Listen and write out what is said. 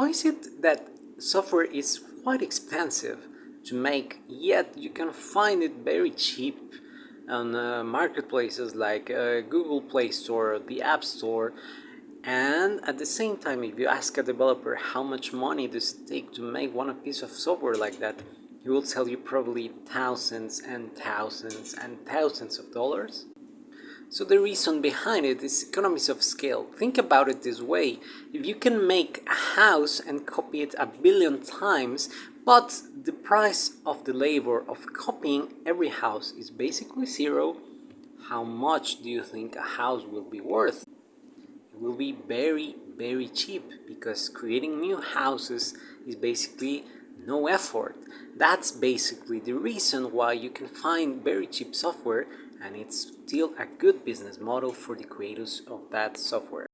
Why is it that software is quite expensive to make yet you can find it very cheap on uh, marketplaces like uh, Google Play Store, the App Store? And at the same time if you ask a developer how much money does it take to make one piece of software like that he will tell you probably thousands and thousands and thousands of dollars so the reason behind it is economies of scale. Think about it this way. If you can make a house and copy it a billion times, but the price of the labor of copying every house is basically zero, how much do you think a house will be worth? It will be very, very cheap because creating new houses is basically no effort. That's basically the reason why you can find very cheap software and it's still a good business model for the creators of that software.